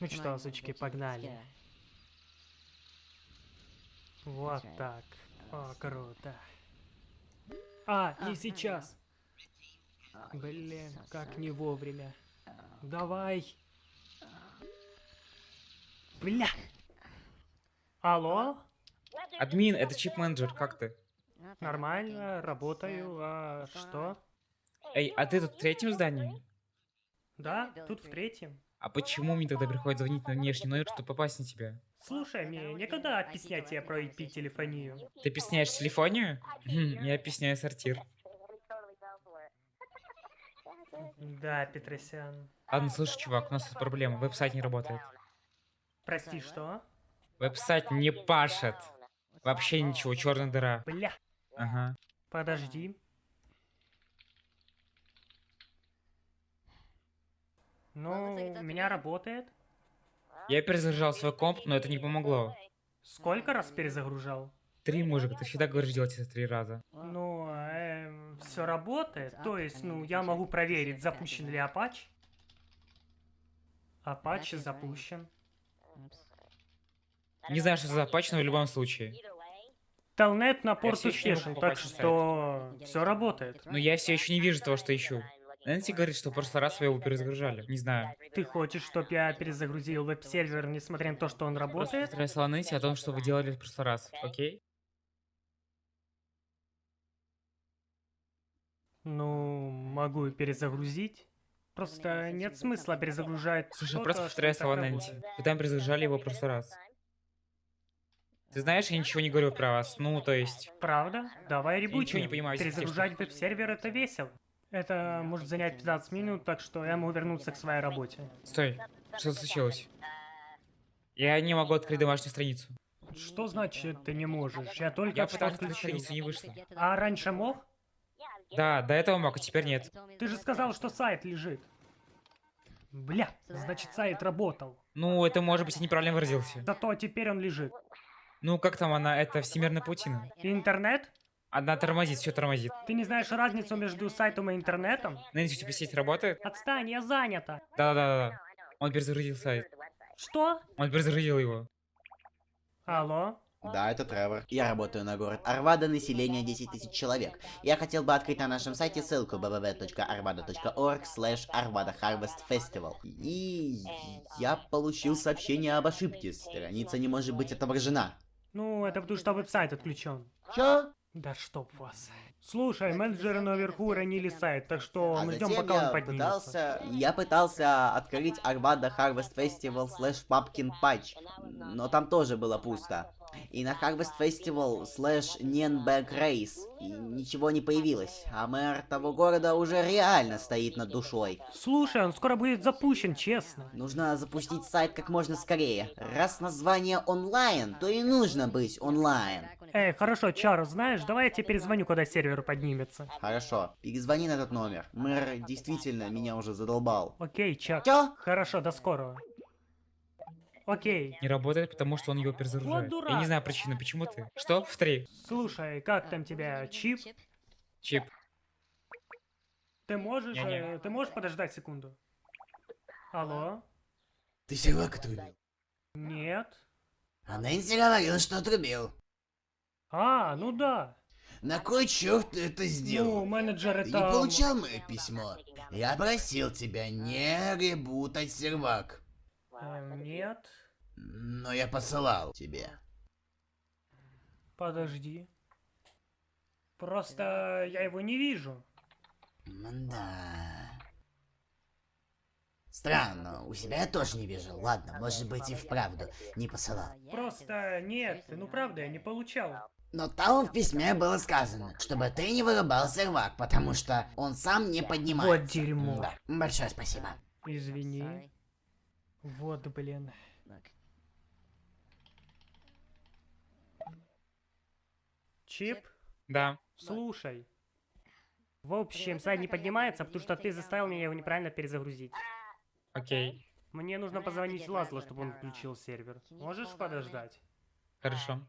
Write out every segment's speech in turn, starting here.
Ну что, сучки, погнали. Вот так. О, круто. А, не сейчас. Блин, как не вовремя. Давай. Бля. Алло? Админ, это чип-менеджер, как ты? Нормально, работаю. А что? Эй, а ты тут в третьем здании? Да, тут в третьем. А почему мне тогда приходится звонить на внешний номер, чтобы попасть на тебя? Слушай, мне некогда объяснять тебе про IP-телефонию. Ты объясняешь телефонию? Хм, я объясняю сортир. Да, Петросян. Ладно, слушай, чувак, у нас тут проблема. Веб-сайт не работает. Прости, что? Веб-сайт не пашет. Вообще ничего, черная дыра. Бля. Ага. Подожди. Ну, у меня работает. Я перезагружал свой комп, но это не помогло. Сколько раз перезагружал? Три, мужик, ты всегда говоришь делать это три раза. Ну, эм, все работает. То есть, ну, я могу проверить, запущен ли Apache. Apache запущен. Не знаю, что за запач, но в любом случае. Телнет на порт успешен, так что все работает. Но я все еще не вижу того, что ищу. Нэнси говорит, что в прошлый раз вы его перезагружали. Не знаю. Ты хочешь, чтобы я перезагрузил веб-сервер, несмотря на то, что он Просто работает? постарайся Нэнси о том, что вы делали в прошлый раз, окей? Ну, могу перезагрузить. Просто нет смысла перезагружать Слушай, просто так слова Нэнси. Вы там перезагружали его в прошлый раз. Ты знаешь, я ничего не говорю про вас. Ну, то есть... Правда? Давай ничего не понимаю, Перезагружать веб-сервер это весело. Это может занять 15 минут, так что я могу вернуться к своей работе. Стой. Что случилось? Я не могу открыть домашнюю страницу. Что значит ты не можешь? Я только Я что отключил. страницу, не вышло. А раньше мог? Да, до этого мог, а теперь нет. Ты же сказал, что сайт лежит. Бля, значит сайт работал. Ну, это может быть я неправильно выразился. Зато теперь он лежит. Ну, как там она, это всемирная паутина. Интернет? Одна тормозит, все тормозит. Ты не знаешь разницу между сайтом и интернетом? Нэнси, у тебя сеть работает? Отстань, я занята. Да-да-да. Он перезагрузил сайт. Что? Он перезагрузил его. Алло? Да, это Тревор. Я работаю на город Арвада, население 10 тысяч человек. Я хотел бы открыть на нашем сайте ссылку www.arvada.org slash Arvada Harvest Festival. И я получил сообщение об ошибке. Страница не может быть отображена. Ну, это потому что веб-сайт отключен. Чё? Да чтоб вас. Слушай, менеджеры наверху уронили сайт, так что А мы ждем, пока он поднимется. пытался... Я пытался открыть Arvada Harvest Festival slash Pumpkin Patch, но там тоже было пусто. И на Harvest Festival slash Nienberg Race ничего не появилось. А мэр того города уже реально стоит над душой. Слушай, он скоро будет запущен, честно. Нужно запустить сайт как можно скорее. Раз название онлайн, то и нужно быть онлайн. Эй, хорошо, Чару, знаешь, давай я тебе перезвоню, когда сервер поднимется. Хорошо, перезвони на этот номер. Мэр действительно меня уже задолбал. Окей, Чак. Чё? Хорошо, до скорого. Окей. Не работает, потому что он его перезагружает. Вот дурак. Я не знаю причины, почему ты. Что? Повтори. Слушай, как там тебя, Чип? Чип. Ты можешь, Не-не. э, ты можешь подождать секунду? Алло? Ты сервак отрубил? Нет. А Нэнси говорила, что отрубил. А, ну да. На кой черт ты это Ну, сделал? менеджер Ты это... не получал мое письмо? Я просил тебя не ребутать сервак. Э, нет. Но я посылал тебе. Подожди. Просто я его не вижу. Да. Странно, у себя я тоже не вижу. Ладно, может быть и вправду не посылал. Просто нет, ну правда, я не получал. Но там в письме было сказано, чтобы ты не вырубал сервак, потому что он сам не поднимается. Вот дерьмо. Да. Большое спасибо. Извини. Вот, блин. Чип, Да. слушай. В общем, сайт не поднимается, потому что ты заставил меня его неправильно перезагрузить. Окей. Мне нужно позвонить Лазло, чтобы он включил сервер. Можешь подождать? Хорошо.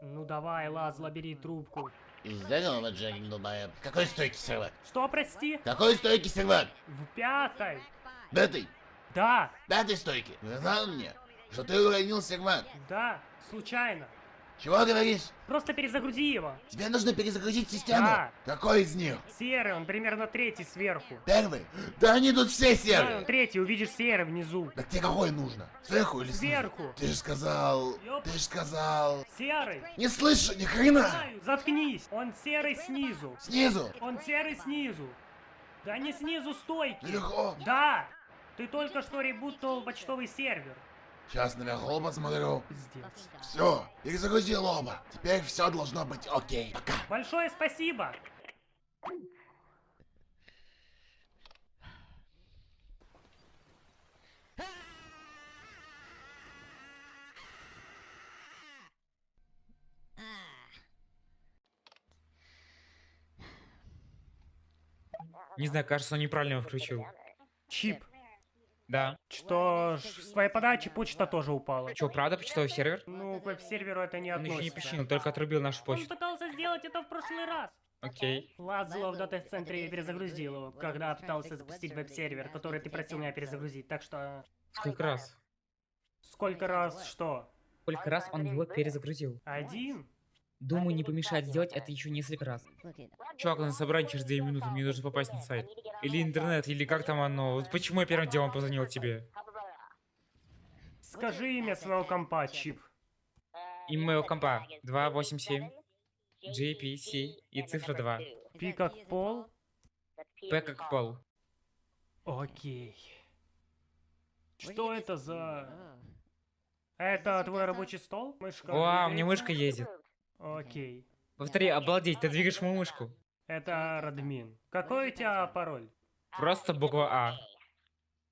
Ну давай, Лазла, бери трубку. Здорово, Джерри долбоеб. Какой стойкий сервак? Что, прости? Какой стойкий сервак? В пятой. Пятый? Да, Пятый стойкий. Сказал мне, что ты уронил сервак. да, случайно. Чего говоришь? Просто перезагрузи его. Тебе нужно перезагрузить систему? Да. Какой из них? Серый, он примерно третий сверху. Первый? Да они тут все Да, он серые. третий, увидишь серый внизу. Так тебе какой нужно? Сверху или снизу? Сверху. Ты же сказал... Ёп. Ты же сказал... Серый. Не слышу ни хрена! Знаю, заткнись. Он серый снизу. Снизу! Он серый снизу. Да не снизу стойки. Наверху! Да. Ты только что ребутнул почтовый сервер. Сейчас наверху посмотрю. Пиздец. Все, перезагрузил оба. Теперь все должно быть окей. Пока. Большое спасибо. Не знаю, кажется, он неправильно его включил. Чип. Да. Что ж, с твоей подачи почта тоже упала. Че, правда почтовый сервер? Ну, к веб-серверу это не Он еще не относится. починил, только отрубил нашу Он почту. пытался сделать это в прошлый раз. Окей. Лазло в дата-центре перезагрузил его, когда пытался запустить веб-сервер, который ты просил меня перезагрузить. Так что... Сколько раз? Сколько раз что? Сколько раз он его перезагрузил? Один? Думаю, не помешает сделать это еще несколько раз. Чувак, на собрание через 2 минуты, мне нужно попасть на сайт. Или интернет, или как там оно. Вот почему я первым делом позвонил тебе? Скажи имя своего компа, Чип. И моего компа 287 JPC и цифра 2. Пи как пол? П как пол. Окей. Что это за... Это твой рабочий стол? Мышка? Вау, у меня мышка ездит. Окей. Повтори, обалдеть, ты двигаешь мою мышку. Это Радмин. Какой у тебя пароль? Просто буква А,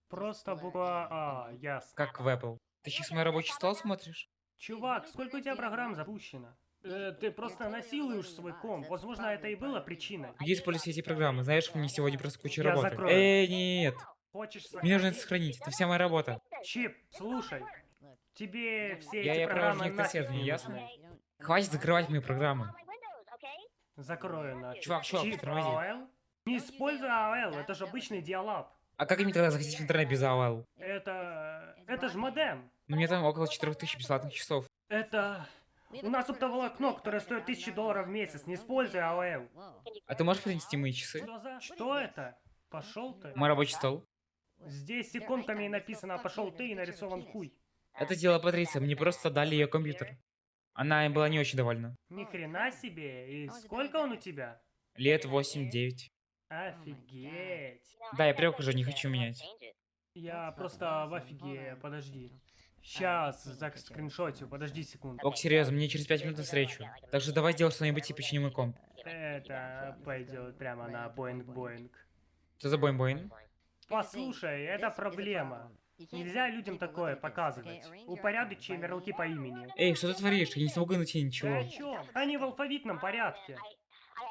Просто буква А, ясно. как в Apple. Ты сейчас мой рабочий стол смотришь? Чувак, сколько у тебя программ запущено? Э, ты просто насилуешь свой комп. Возможно, это и было причиной. Где используются эти программы? Знаешь, мне сегодня просто куча Я работы. закрою. Эй, нет. Хочешь Мне нужно сохранить? это сохранить. Это вся моя работа. Чип, слушай. Тебе все Я- эти я программы провожу нафиг не ясно? Хватит закрывать мои программы. Закрою нафиг. Чувак, чувак, Чип, тормози. AOL? Не используй AOL, это же обычный диалаб. А как мне тогда заходить в интернет без AOL? Это... это же модем. Ну, мне там около 4000 бесплатных часов. Это... У нас оптоволокно, которое стоит тысячи долларов в месяц. Не используй AOL. А ты можешь принести мои часы? Что за... Что это? Пошел ты. Мой рабочий стол. Здесь иконками написано «пошел ты» и нарисован хуй. Это дело Патриция, мне просто дали ее компьютер. Она им была не очень довольна. Ни хрена себе. И сколько он у тебя? Лет 8-9. Офигеть. Да, я привык уже, не хочу менять. Я просто в офиге. Подожди. Сейчас, за скриншотю, подожди секунду. Ок, серьезно, мне через 5 минут на встречу. Так что давай сделай что-нибудь и почини мой комп. Это пойдет прямо на боинг-боинг. Что за бойн-бойн? Послушай, это проблема. Нельзя людям такое показывать. Упорядочи ярлыки по имени. Эй, что ты творишь? Я не смогу найти Ты ничего. о чем? Они в алфавитном порядке.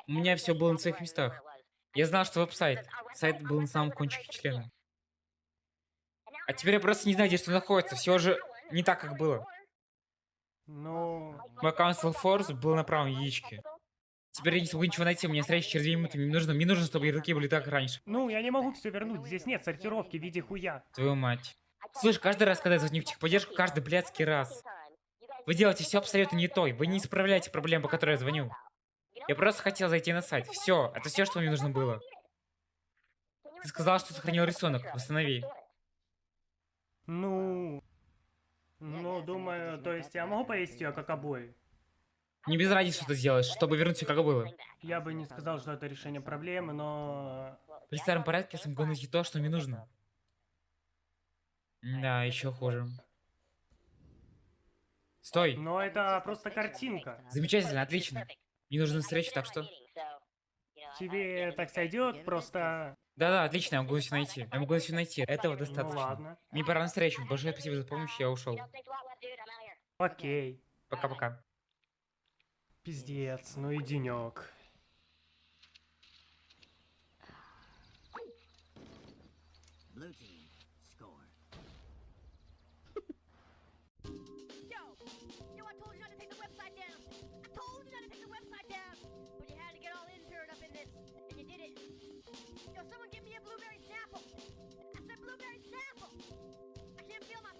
У меня все было на своих местах. Я знал, что веб-сайт. Сайт был на самом кончике члена. А теперь я просто не знаю, где что находится. Все же не так, как было. Ну... Мой аккаунт Force был на правом яичке. Теперь я не смогу ничего найти, у меня встреча через 2 минуты. Мне нужно, мне нужно, чтобы ярлыки были так, раньше. Ну, я не могу все вернуть. Здесь нет сортировки в виде хуя. Твою мать. Слышь, каждый раз, когда я звоню в техподдержку, каждый блядский раз. Вы делаете все абсолютно не то. Вы не исправляете проблем, по которой я звоню. Я просто хотел зайти на сайт. Все, это все, что мне нужно было. Ты сказал, что сохранил рисунок. Восстанови. Ну... Ну, думаю, то есть я могу повесить ее как обои? Не без ради, что ты сделаешь, чтобы вернуть все как было. Я бы не сказал, что это решение проблемы, но... При старом порядке я смогу найти то, что мне нужно. Да, еще хуже. Стой. Но это просто картинка. Замечательно, отлично. Мне нужна встреча, так что... Тебе так сойдет, просто... Да-да, отлично, я могу все найти. Я могу все найти. Этого Ну достаточно. ладно. Мне пора на встречу. Большое спасибо за помощь, я ушел. Окей. Пока-пока. Пиздец, ну и денек. Yo, someone give me a blueberry snapple! I said blueberry snapple! I can't feel my